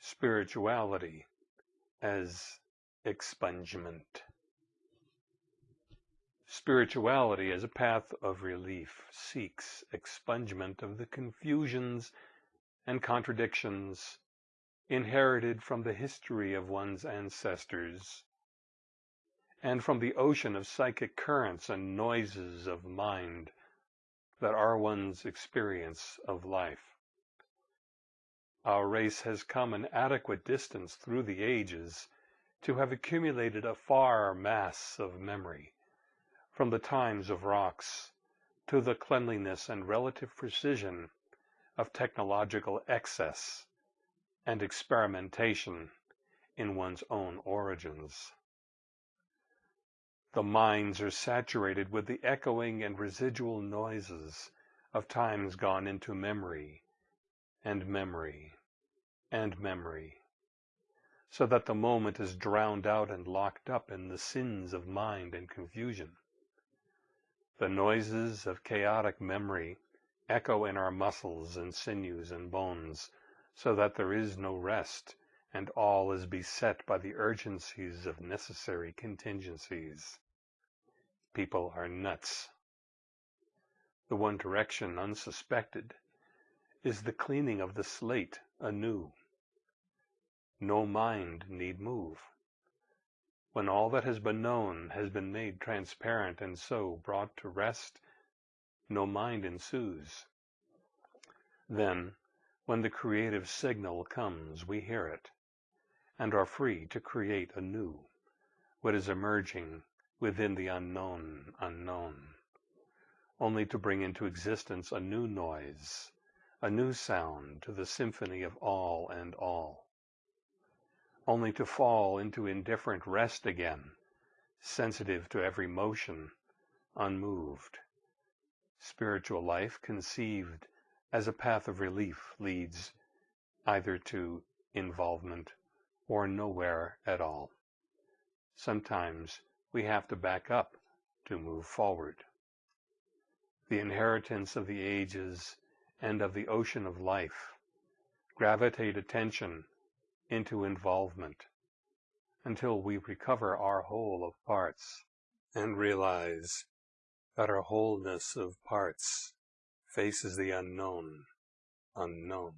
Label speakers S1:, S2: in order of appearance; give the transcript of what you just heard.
S1: spirituality as expungement. Spirituality as a path of relief seeks expungement of the confusions and contradictions inherited from the history of one's ancestors and from the ocean of psychic currents and noises of mind that are one's experience of life. Our race has come an adequate distance through the ages to have accumulated a far mass of memory, from the times of rocks to the cleanliness and relative precision of technological excess and experimentation in one's own origins. The minds are saturated with the echoing and residual noises of times gone into memory and memory and memory, so that the moment is drowned out and locked up in the sins of mind and confusion. The noises of chaotic memory echo in our muscles and sinews and bones, so that there is no rest, and all is beset by the urgencies of necessary contingencies. People are nuts. The one direction unsuspected is the cleaning of the slate anew. No mind need move. When all that has been known has been made transparent and so brought to rest, no mind ensues. Then, when the creative signal comes, we hear it, and are free to create anew what is emerging within the unknown unknown only to bring into existence a new noise, a new sound to the symphony of all and all, only to fall into indifferent rest again, sensitive to every motion, unmoved. Spiritual life conceived as a path of relief leads either to involvement or nowhere at all. Sometimes we have to back up to move forward the inheritance of the ages and of the ocean of life, gravitate attention into involvement until we recover our whole of parts and realize that our wholeness of parts faces the unknown, unknown.